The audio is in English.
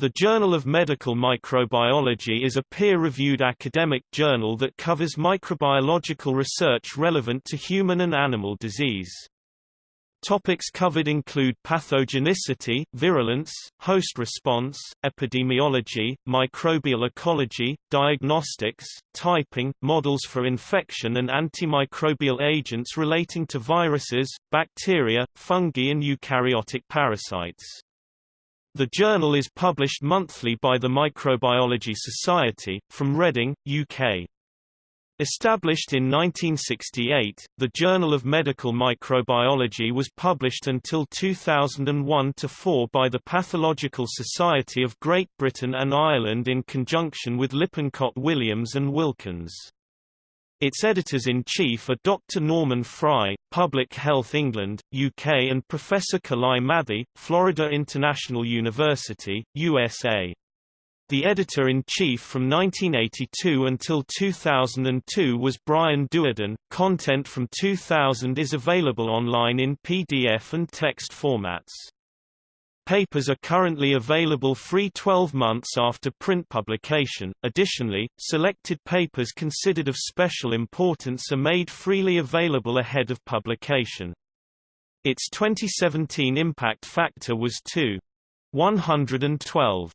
The Journal of Medical Microbiology is a peer-reviewed academic journal that covers microbiological research relevant to human and animal disease. Topics covered include pathogenicity, virulence, host response, epidemiology, microbial ecology, diagnostics, typing, models for infection and antimicrobial agents relating to viruses, bacteria, fungi and eukaryotic parasites. The journal is published monthly by the Microbiology Society, from Reading, UK. Established in 1968, the Journal of Medical Microbiology was published until 2001-4 by the Pathological Society of Great Britain and Ireland in conjunction with Lippincott Williams and Wilkins. Its editors-in-chief are Dr. Norman Fry, Public Health England, UK and Professor Kalai Mathee, Florida International University, USA. The editor-in-chief from 1982 until 2002 was Brian Duerden. Content from 2000 is available online in PDF and text formats. Papers are currently available free 12 months after print publication. Additionally, selected papers considered of special importance are made freely available ahead of publication. Its 2017 impact factor was 2.112.